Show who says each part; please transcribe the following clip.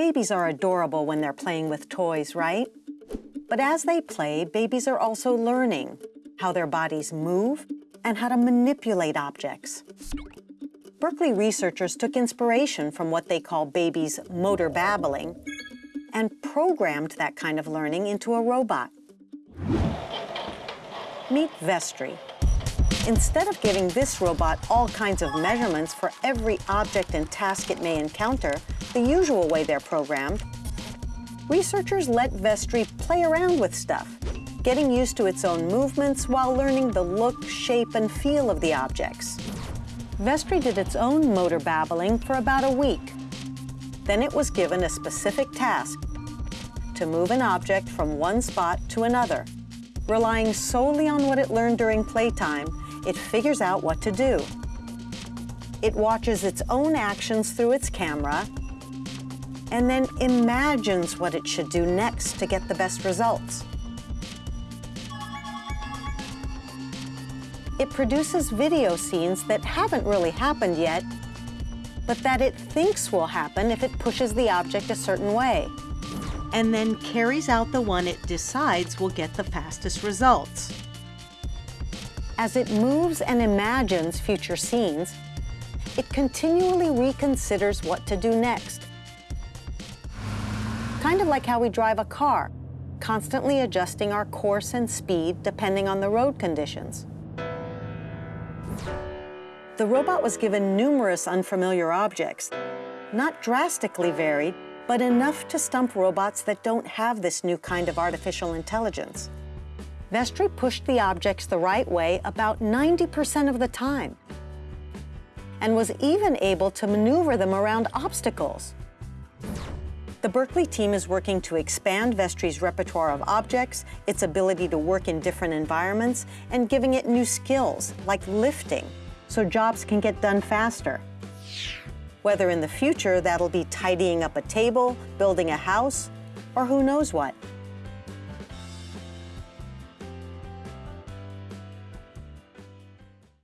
Speaker 1: Babies are adorable when they're playing with toys, right? But as they play, babies are also learning how their bodies move and how to manipulate objects. Berkeley researchers took inspiration from what they call babies' motor babbling and programmed that kind of learning into a robot. Meet Vestri. Instead of giving this robot all kinds of measurements for every object and task it may encounter, the usual way they're programmed, researchers let Vestri play around with stuff, getting used to its own movements while learning the look, shape, and feel of the objects. Vestri did its own motor babbling for about a week. Then it was given a specific task to move an object from one spot to another. Relying solely on what it learned during playtime, it figures out what to do. It watches its own actions through its camera and then imagines what it should do next to get the best results. It produces video scenes that haven't really happened yet, but that it thinks will happen if it pushes the object a certain way, and then carries out the one it decides will get the fastest results. As it moves and imagines future scenes, it continually reconsiders what to do next. Kind of like how we drive a car, constantly adjusting our course and speed depending on the road conditions. The robot was given numerous unfamiliar objects, not drastically varied, but enough to stump robots that don't have this new kind of artificial intelligence. Vestri pushed the objects the right way about 90% of the time and was even able to maneuver them around obstacles. The Berkeley team is working to expand Vestri's repertoire of objects, its ability to work in different environments, and giving it new skills, like lifting, so jobs can get done faster. Whether in the future that'll be tidying up a table, building a house, or who knows what.